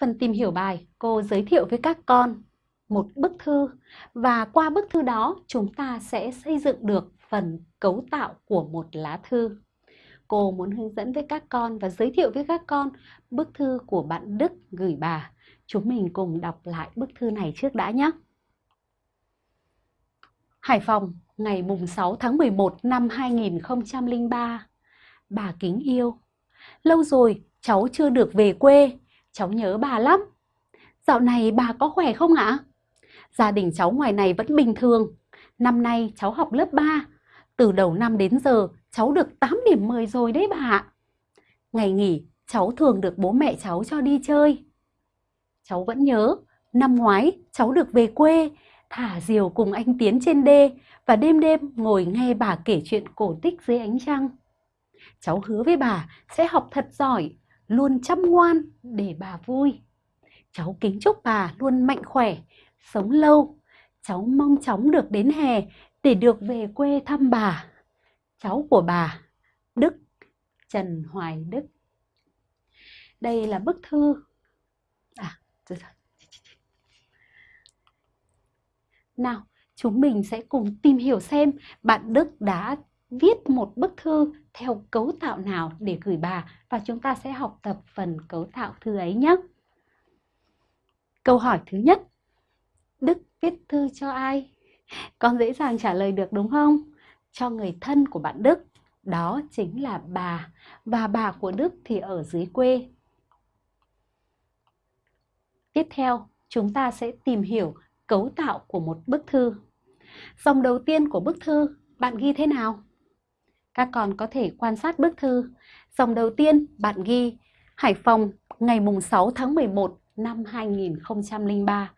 Phần tìm hiểu bài, cô giới thiệu với các con một bức thư và qua bức thư đó chúng ta sẽ xây dựng được phần cấu tạo của một lá thư. Cô muốn hướng dẫn với các con và giới thiệu với các con bức thư của bạn Đức gửi bà. Chúng mình cùng đọc lại bức thư này trước đã nhé. Hải Phòng, ngày mùng 6 tháng 11 năm 2003. Bà kính yêu. Lâu rồi cháu chưa được về quê, cháu nhớ bà lắm. Dạo này bà có khỏe không ạ? Gia đình cháu ngoài này vẫn bình thường. Năm nay cháu học lớp 3. Từ đầu năm đến giờ cháu được 8 điểm 10 rồi đấy bà ạ. Ngày nghỉ cháu thường được bố mẹ cháu cho đi chơi. Cháu vẫn nhớ, năm ngoái cháu được về quê, thả diều cùng anh Tiến trên đê và đêm đêm ngồi nghe bà kể chuyện cổ tích dưới ánh trăng. Cháu hứa với bà sẽ học thật giỏi, luôn chăm ngoan để bà vui. Cháu kính chúc bà luôn mạnh khỏe, sống lâu. Cháu mong chóng được đến hè để được về quê thăm bà. Cháu của bà, Đức, Trần Hoài Đức. Đây là bức thư. À, rồi rồi. Nào, chúng mình sẽ cùng tìm hiểu xem bạn Đức đã viết một bức thư theo cấu tạo nào để gửi bà và chúng ta sẽ học tập phần cấu tạo thư ấy nhé. Câu hỏi thứ nhất, Đức viết thư cho ai? Con dễ dàng trả lời được đúng không? Cho người thân của bạn Đức, đó chính là bà và bà của Đức thì ở dưới quê. Tiếp theo, chúng ta sẽ tìm hiểu cấu tạo của một bức thư. Dòng đầu tiên của bức thư, bạn ghi thế nào? Các con có thể quan sát bức thư. Dòng đầu tiên, bạn ghi Hải Phòng, ngày mùng 6 tháng 11 năm 2003.